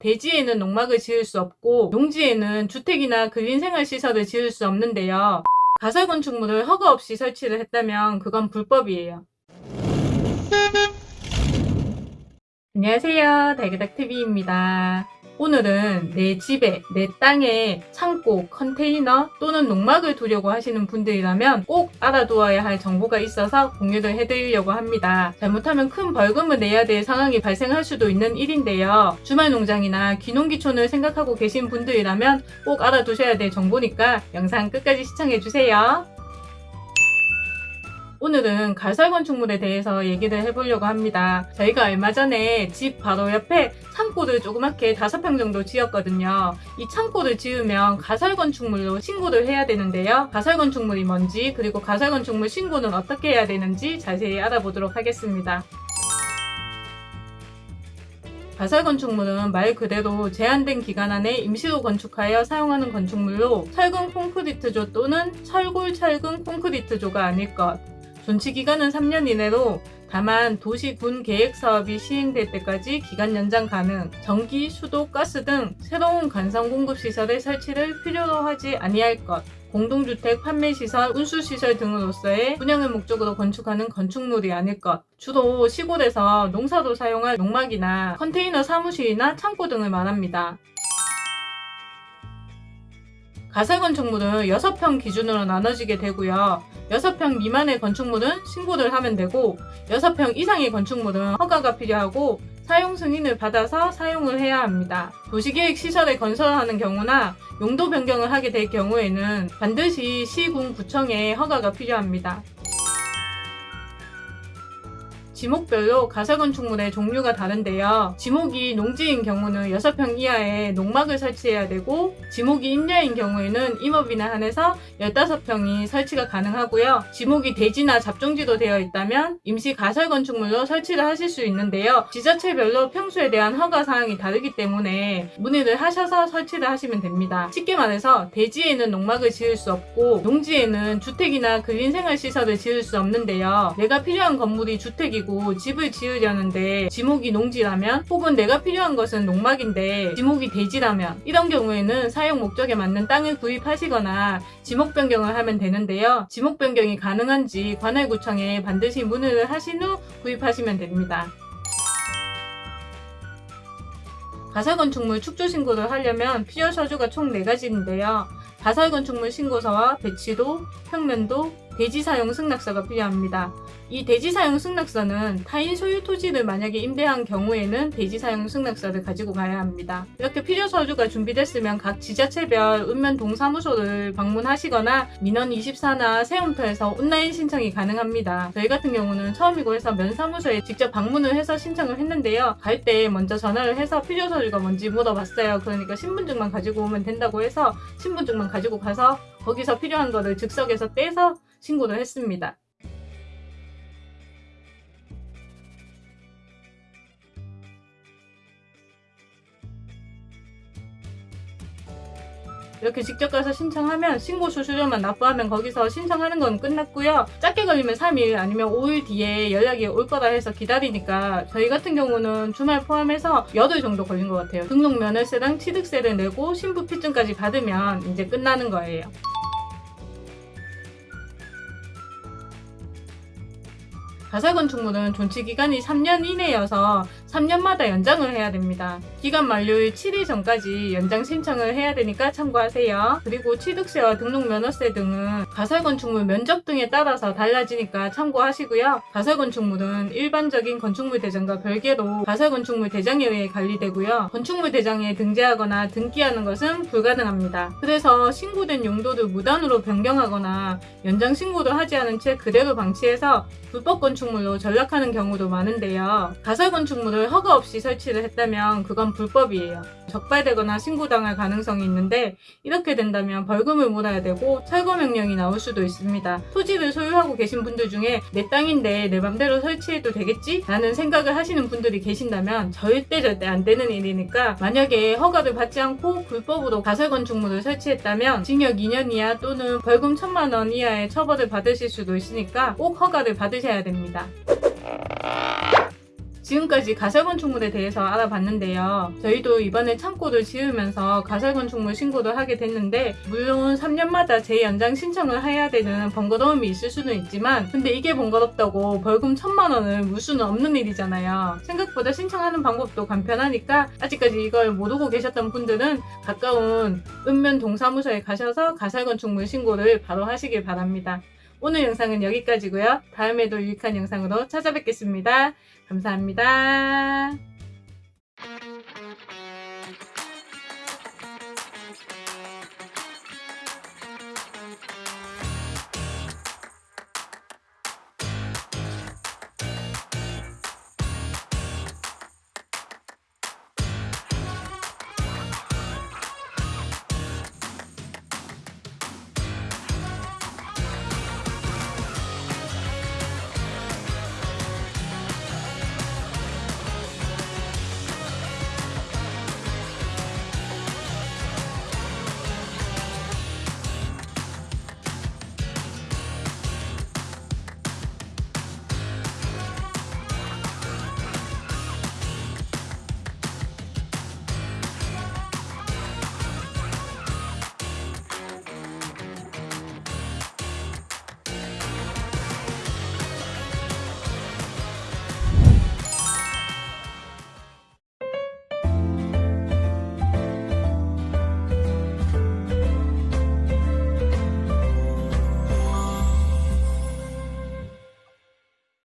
대지에는 농막을 지을 수 없고 농지에는 주택이나 근린생활시설을 지을 수 없는데요. 가설건축물을 허가 없이 설치를 했다면 그건 불법이에요. 안녕하세요. 달그닥TV입니다. 오늘은 내 집에, 내 땅에 창고, 컨테이너 또는 농막을 두려고 하시는 분들이라면 꼭 알아두어야 할 정보가 있어서 공유를 해드리려고 합니다. 잘못하면 큰 벌금을 내야 될 상황이 발생할 수도 있는 일인데요. 주말 농장이나 귀농귀촌을 생각하고 계신 분들이라면 꼭 알아두셔야 될 정보니까 영상 끝까지 시청해주세요. 오늘은 가설건축물에 대해서 얘기를 해보려고 합니다. 저희가 얼마 전에 집 바로 옆에 창고를 조그맣게 5평 정도 지었거든요. 이 창고를 지으면 가설 건축물로 신고를 해야 되는데요. 가설 건축물이 뭔지 그리고 가설 건축물 신고는 어떻게 해야 되는지 자세히 알아보도록 하겠습니다. 가설 건축물은 말 그대로 제한된 기간 안에 임시로 건축하여 사용하는 건축물로 철근 콘크리트조 또는 철골 철근 콘크리트조가 아닐 것. 존치 기간은 3년 이내로 다만 도시 군 계획 사업이 시행될 때까지 기간 연장 가능, 전기, 수도, 가스 등 새로운 관성 공급 시설의 설치를 필요로 하지 아니할 것, 공동주택 판매시설, 운수시설 등으로서의 분양을 목적으로 건축하는 건축물이 아닐 것, 주로 시골에서 농사로 사용할 농막이나 컨테이너 사무실이나 창고 등을 말합니다. 가설건축물은 6평 기준으로 나눠지게 되고요. 6평 미만의 건축물은 신고를 하면 되고 6평 이상의 건축물은 허가가 필요하고 사용 승인을 받아서 사용을 해야 합니다. 도시계획 시설에 건설하는 경우나 용도 변경을 하게 될 경우에는 반드시 시군 구청의 허가가 필요합니다. 지목별로 가설건축물의 종류가 다른데요. 지목이 농지인 경우는 6평 이하의 농막을 설치해야 되고 지목이 임야인 경우에는 임업인에 한해서 15평이 설치가 가능하고요. 지목이 대지나 잡종지로 되어 있다면 임시 가설건축물로 설치를 하실 수 있는데요. 지자체별로 평수에 대한 허가사항이 다르기 때문에 문의를 하셔서 설치를 하시면 됩니다. 쉽게 말해서 대지에는 농막을 지을 수 없고 농지에는 주택이나 근린생활시설을 지을 수 없는데요. 내가 필요한 건물이 주택이고 가지고 집을 지으려는데 지목이 농지라면 혹은 내가 필요한 것은 농막인데 지목이 대지라면 이런 경우에는 사용 목적에 맞는 땅을 구입하시거나 지목 변경을 하면 되는데요. 지목 변경이 가능한지 관할구청에 반드시 문의를 하신 후 구입하시면 됩니다. 가설건축물 축조신고를 하려면 필요 서류가 총 4가지인데요. 가설건축물 신고서와 배치도, 평면도, 대지 사용 승낙서가 필요합니다. 이 대지 사용 승낙서는 타인 소유 토지를 만약에 임대한 경우에는 대지 사용 승낙서를 가지고 가야 합니다. 이렇게 필요 서류가 준비됐으면 각 지자체별 읍면 동사무소를 방문하시거나 민원 24나 세움터에서 온라인 신청이 가능합니다. 저희 같은 경우는 처음이고 해서 면사무소에 직접 방문을 해서 신청을 했는데요. 갈 때 먼저 전화를 해서 필요 서류가 뭔지 물어봤어요. 그러니까 신분증만 가지고 오면 된다고 해서 신분증만 가지고 가서 거기서 필요한 거를 즉석에서 떼서 신고를 했습니다. 이렇게 직접 가서 신청하면 신고 수수료만 납부하면 거기서 신청하는 건 끝났고요. 짧게 걸리면 3일 아니면 5일 뒤에 연락이 올 거다 해서 기다리니까 저희 같은 경우는 주말 포함해서 열흘 정도 걸린 것 같아요. 등록 면허세랑 취득세를 내고 신부 피증까지 받으면 이제 끝나는 거예요. 가설건축물은 존치기간이 3년 이내여서 3년마다 연장을 해야 됩니다. 기간 만료일 7일 전까지 연장 신청을 해야 되니까 참고하세요. 그리고 취득세와 등록면허세 등은 가설건축물 면적 등에 따라서 달라지니까 참고하시고요. 가설건축물은 일반적인 건축물 대장과 별개로 가설건축물 대장에 의해 관리되고요. 건축물 대장에 등재하거나 등기하는 것은 불가능합니다. 그래서 신고된 용도를 무단으로 변경하거나 연장 신고를 하지 않은 채 그대로 방치해서 불법 건축물로 전락하는 경우도 많은데요. 가설건축물을 건물을 허가 없이 설치를 했다면 그건 불법이에요. 적발되거나 신고당할 가능성이 있는데 이렇게 된다면 벌금을 물어야 되고 철거 명령이 나올 수도 있습니다. 토지를 소유하고 계신 분들 중에 내 땅인데 내 맘대로 설치해도 되겠지? 라는 생각을 하시는 분들이 계신다면 절대 절대 안 되는 일이니까 만약에 허가를 받지 않고 불법으로 가설 건축물을 설치했다면 징역 2년 이하 또는 벌금 1천만 원 이하의 처벌을 받으실 수도 있으니까 꼭 허가를 받으셔야 됩니다. 지금까지 가설건축물에 대해서 알아봤는데요. 저희도 이번에 창고를 지으면서 가설건축물 신고를 하게 됐는데 물론 3년마다 재연장 신청을 해야 되는 번거로움이 있을 수는 있지만 근데 이게 번거롭다고 벌금 천만 원을 물 수는 없는 일이잖아요. 생각보다 신청하는 방법도 간편하니까 아직까지 이걸 모르고 계셨던 분들은 가까운 읍면 동사무소에 가셔서 가설건축물 신고를 바로 하시길 바랍니다. 오늘 영상은 여기까지고요. 다음에도 유익한 영상으로 찾아뵙겠습니다. 감사합니다.